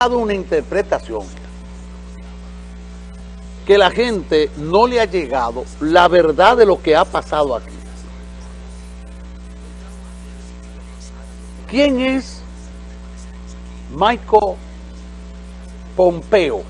dado una interpretación que la gente no le ha llegado la verdad de lo que ha pasado aquí. ¿Quién es Michael Pompeo?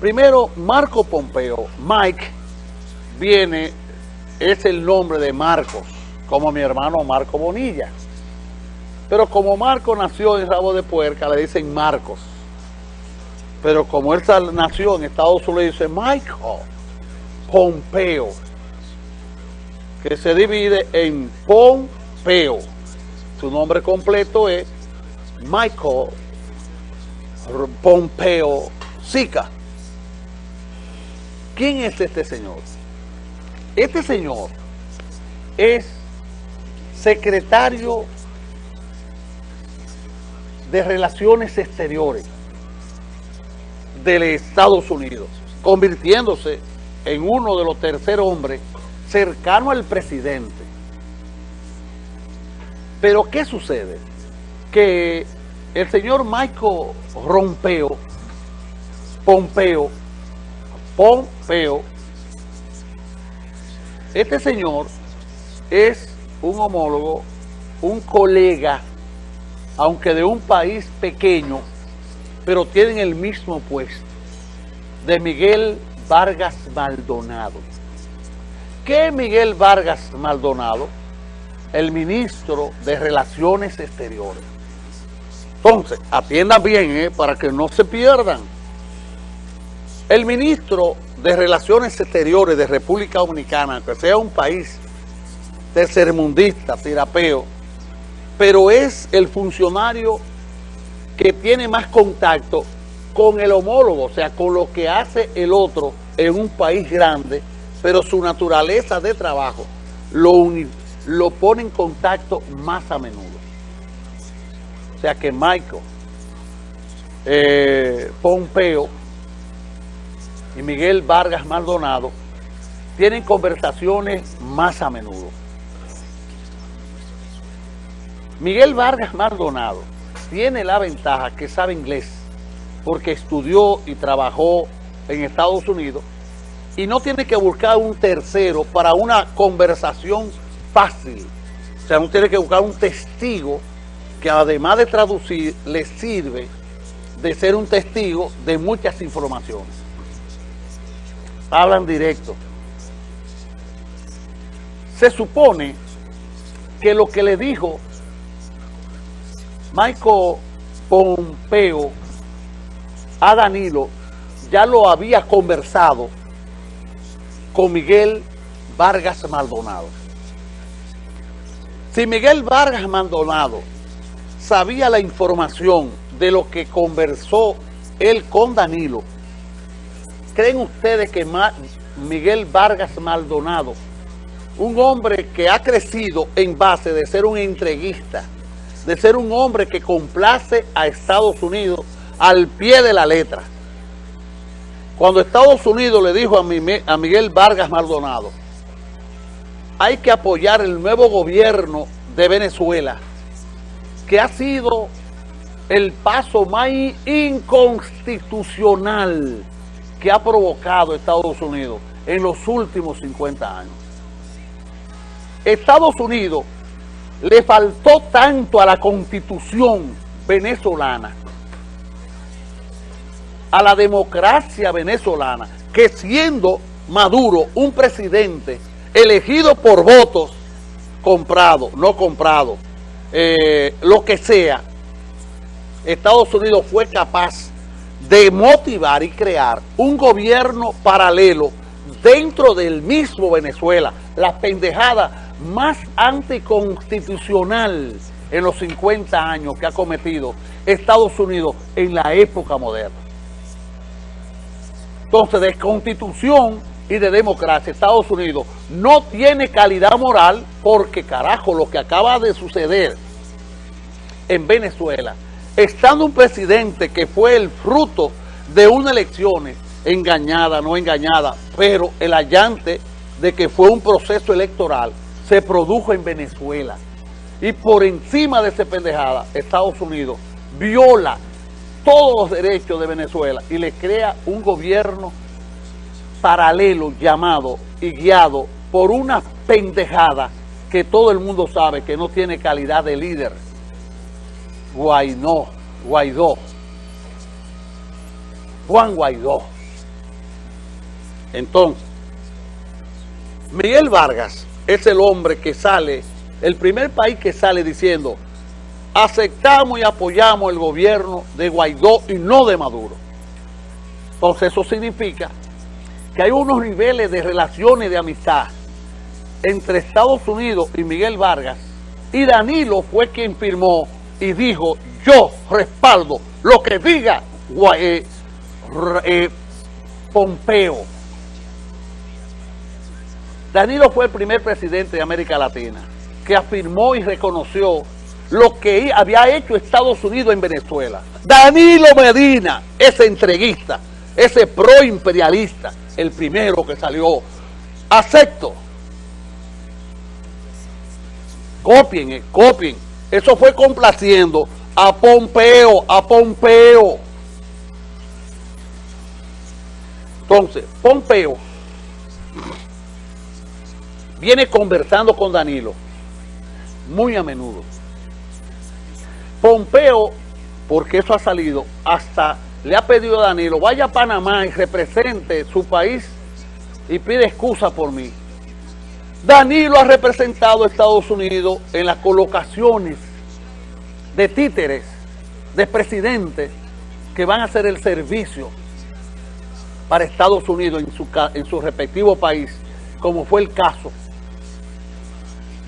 Primero, Marco Pompeo, Mike, viene, es el nombre de Marcos, como mi hermano Marco Bonilla. Pero como Marco nació en Rabo de Puerca, le dicen Marcos. Pero como él nació en Estados Unidos, dice Michael Pompeo, que se divide en Pompeo. Su nombre completo es Michael Pompeo Sica. ¿Quién es este señor? Este señor es secretario de Relaciones Exteriores de Estados Unidos, convirtiéndose en uno de los terceros hombres cercano al presidente. Pero ¿qué sucede? Que el señor Michael Rompeo, Pompeo, Pompeo, este señor es un homólogo, un colega aunque de un país pequeño, pero tienen el mismo puesto, de Miguel Vargas Maldonado. ¿Qué Miguel Vargas Maldonado? El ministro de Relaciones Exteriores. Entonces, atiendan bien, eh, para que no se pierdan. El ministro de Relaciones Exteriores de República Dominicana, que sea un país tercermundista, tirapeo, pero es el funcionario que tiene más contacto con el homólogo, o sea, con lo que hace el otro en un país grande, pero su naturaleza de trabajo lo, lo pone en contacto más a menudo. O sea que Michael eh, Pompeo y Miguel Vargas Maldonado tienen conversaciones más a menudo. Miguel Vargas Maldonado tiene la ventaja que sabe inglés porque estudió y trabajó en Estados Unidos y no tiene que buscar un tercero para una conversación fácil. O sea, no tiene que buscar un testigo que además de traducir le sirve de ser un testigo de muchas informaciones. Hablan directo. Se supone que lo que le dijo Michael Pompeo a Danilo ya lo había conversado con Miguel Vargas Maldonado. Si Miguel Vargas Maldonado sabía la información de lo que conversó él con Danilo, ¿creen ustedes que Miguel Vargas Maldonado, un hombre que ha crecido en base de ser un entreguista, de ser un hombre que complace a Estados Unidos al pie de la letra. Cuando Estados Unidos le dijo a Miguel Vargas Maldonado, hay que apoyar el nuevo gobierno de Venezuela, que ha sido el paso más inconstitucional que ha provocado Estados Unidos en los últimos 50 años. Estados Unidos le faltó tanto a la constitución venezolana, a la democracia venezolana, que siendo Maduro un presidente elegido por votos, comprado, no comprado, eh, lo que sea, Estados Unidos fue capaz de motivar y crear un gobierno paralelo dentro del mismo Venezuela. La pendejada más anticonstitucional en los 50 años que ha cometido Estados Unidos en la época moderna. Entonces, de constitución y de democracia, Estados Unidos no tiene calidad moral porque, carajo, lo que acaba de suceder en Venezuela, estando un presidente que fue el fruto de una elección engañada, no engañada, pero el allante de que fue un proceso electoral se produjo en Venezuela. Y por encima de esa pendejada, Estados Unidos viola todos los derechos de Venezuela y le crea un gobierno paralelo llamado y guiado por una pendejada que todo el mundo sabe que no tiene calidad de líder. Guaidó, Guaidó, Juan Guaidó. Entonces, Miguel Vargas es el hombre que sale, el primer país que sale diciendo aceptamos y apoyamos el gobierno de Guaidó y no de Maduro. Entonces eso significa que hay unos niveles de relaciones de amistad entre Estados Unidos y Miguel Vargas y Danilo fue quien firmó y dijo yo respaldo lo que diga eh, eh, Pompeo. Danilo fue el primer presidente de América Latina que afirmó y reconoció lo que había hecho Estados Unidos en Venezuela. Danilo Medina, ese entreguista, ese pro-imperialista, el primero que salió, acepto. Copien, eh, copien. Eso fue complaciendo a Pompeo, a Pompeo. Entonces, Pompeo viene conversando con Danilo muy a menudo. Pompeo, porque eso ha salido, hasta le ha pedido a Danilo, vaya a Panamá y represente su país y pide excusa por mí. Danilo ha representado a Estados Unidos en las colocaciones de títeres, de presidentes que van a hacer el servicio para Estados Unidos en su, en su respectivo país, como fue el caso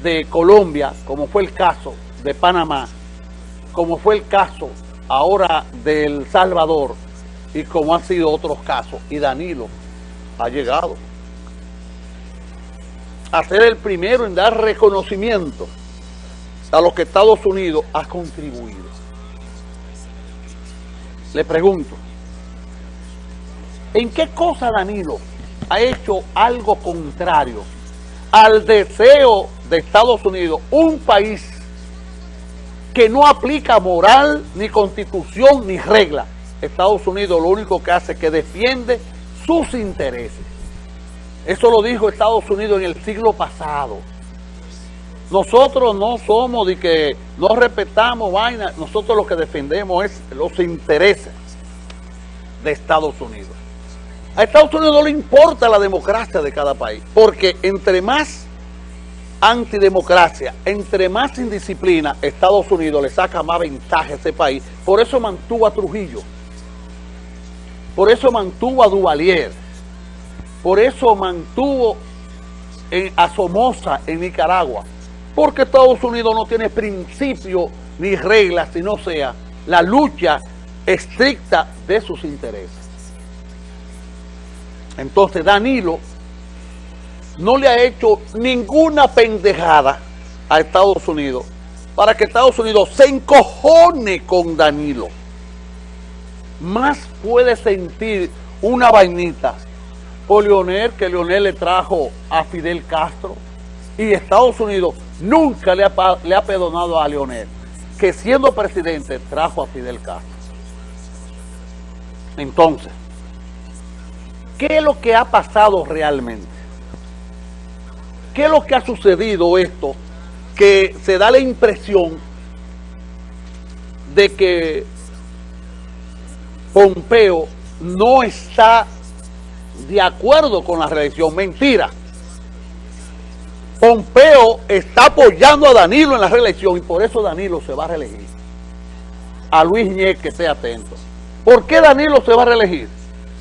de Colombia, como fue el caso de Panamá, como fue el caso ahora del Salvador y como han sido otros casos. Y Danilo ha llegado a ser el primero en dar reconocimiento a lo que Estados Unidos ha contribuido. Le pregunto, ¿en qué cosa Danilo ha hecho algo contrario al deseo de Estados Unidos, un país que no aplica moral, ni constitución, ni regla. Estados Unidos lo único que hace es que defiende sus intereses. Eso lo dijo Estados Unidos en el siglo pasado. Nosotros no somos de que no respetamos vaina, nosotros lo que defendemos es los intereses de Estados Unidos. A Estados Unidos no le importa la democracia de cada país, porque entre más antidemocracia, entre más indisciplina, Estados Unidos le saca más ventaja a ese país. Por eso mantuvo a Trujillo. Por eso mantuvo a Duvalier. Por eso mantuvo a Somoza en Nicaragua. Porque Estados Unidos no tiene principios ni reglas, sino sea la lucha estricta de sus intereses. Entonces Danilo no le ha hecho ninguna pendejada a Estados Unidos para que Estados Unidos se encojone con Danilo. Más puede sentir una vainita por Leonel que Leonel le trajo a Fidel Castro y Estados Unidos nunca le ha, le ha perdonado a Leonel que siendo presidente trajo a Fidel Castro. Entonces, ¿qué es lo que ha pasado realmente? ¿Qué es lo que ha sucedido esto? Que se da la impresión de que Pompeo no está de acuerdo con la reelección. Mentira. Pompeo está apoyando a Danilo en la reelección y por eso Danilo se va a reelegir. A Luis Ñez que esté atento. ¿Por qué Danilo se va a reelegir?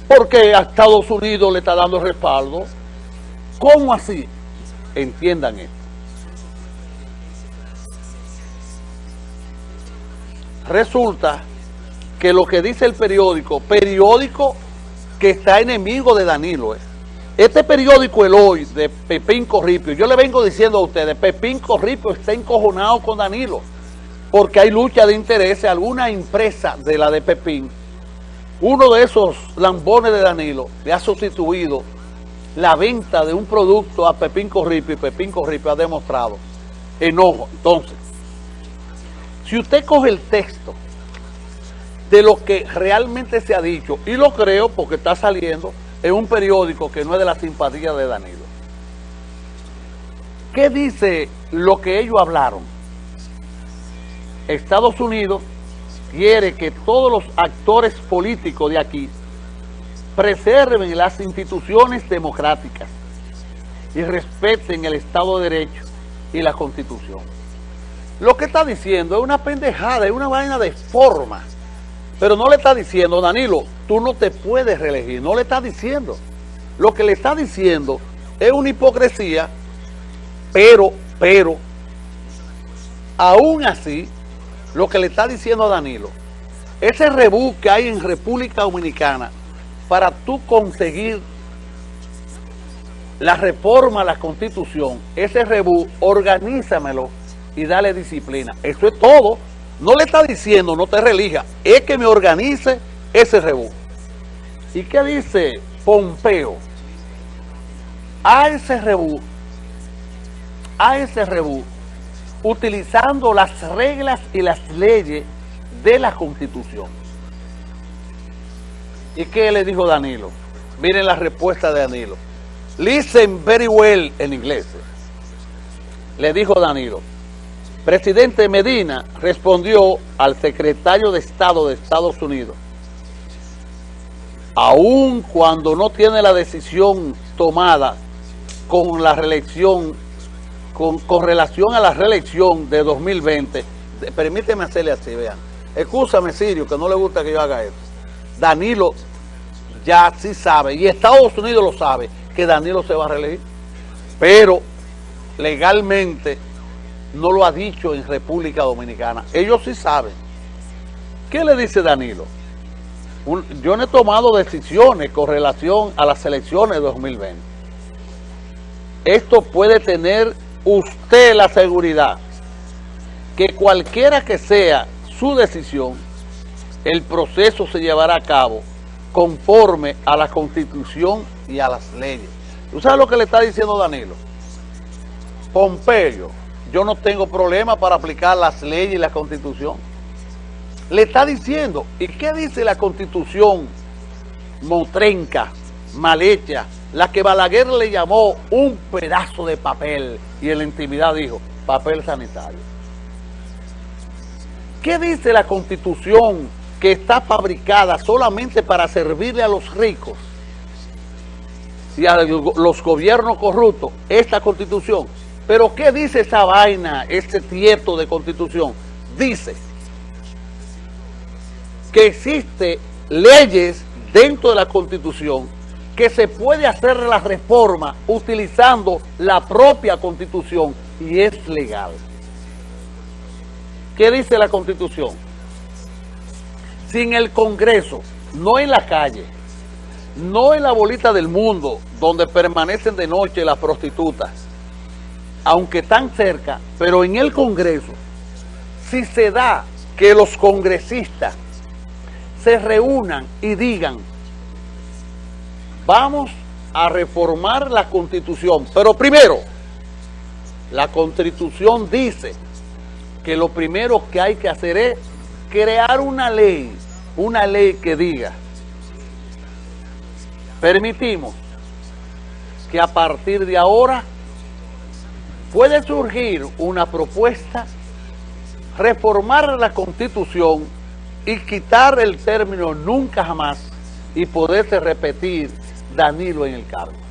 Porque a Estados Unidos le está dando respaldo. ¿Cómo así? Entiendan esto. Resulta que lo que dice el periódico, periódico que está enemigo de Danilo, eh. este periódico El Hoy de Pepín Corripio, yo le vengo diciendo a ustedes, Pepín Corripio está encojonado con Danilo, porque hay lucha de intereses, alguna empresa de la de Pepín, uno de esos lambones de Danilo le ha sustituido la venta de un producto a Pepín Corripio y Pepín Corripio ha demostrado enojo. Entonces, si usted coge el texto de lo que realmente se ha dicho. Y lo creo porque está saliendo en un periódico que no es de la simpatía de Danilo. ¿Qué dice lo que ellos hablaron? Estados Unidos quiere que todos los actores políticos de aquí preserven las instituciones democráticas y respeten el Estado de Derecho y la Constitución. Lo que está diciendo es una pendejada, es una vaina de forma. Pero no le está diciendo, Danilo, tú no te puedes reelegir. No le está diciendo. Lo que le está diciendo es una hipocresía, pero, pero, aún así, lo que le está diciendo a Danilo, ese rebú que hay en República Dominicana para tú conseguir la reforma a la Constitución, ese rebú, organízamelo y dale disciplina. Eso es todo. No le está diciendo no te relija, es que me organice ese rebú. ¿Y qué dice Pompeo? A ese rebú, a ese rebú, utilizando las reglas y las leyes de la Constitución. ¿Y qué le dijo Danilo? Miren la respuesta de Danilo. Listen very well en inglés. Le dijo Danilo. Presidente Medina respondió al secretario de Estado de Estados Unidos. Aún cuando no tiene la decisión tomada con la reelección con, relación a la reelección de 2020, permíteme hacerle así, vean. Escúchame, Sirio, que no le gusta que yo haga eso. Danilo ya sí sabe, y Estados Unidos lo sabe, que Danilo se va a reelegir. Pero legalmente no lo ha dicho en República Dominicana. Ellos sí saben. ¿Qué le dice Danilo? yo no he tomado decisiones con relación a las elecciones de 2020. Esto puede tener usted la seguridad que cualquiera que sea su decisión, el proceso se llevará a cabo conforme a la Constitución y a las leyes. ¿Tú sabes lo que le está diciendo Danilo? Pompeyo, yo no tengo problema para aplicar las leyes y la Constitución. Le está diciendo, ¿y qué dice la Constitución motrenca, mal hecha, la que Balaguer le llamó un pedazo de papel y en la intimidad dijo, papel sanitario. ¿Qué dice la Constitución que está fabricada solamente para servirle a los ricos y a los gobiernos corruptos? Esta Constitución. Pero ¿qué dice esa vaina, este tieto de Constitución? Dice que existe leyes dentro de la Constitución que se puede hacer la reforma utilizando la propia Constitución y es legal. ¿Qué dice la Constitución? Sin el Congreso, no en la calle, no en la bolita del mundo donde permanecen de noche las prostitutas, aunque están cerca, pero en el Congreso, si se da que los congresistas se reúnan y digan vamos a reformar la Constitución. Pero primero, la Constitución dice que lo primero que hay que hacer es crear una ley, una ley que diga, permitimos que a partir de ahora puede surgir una propuesta, reformar la Constitución y quitar el término nunca jamás y poderse repetir Danilo en el cargo.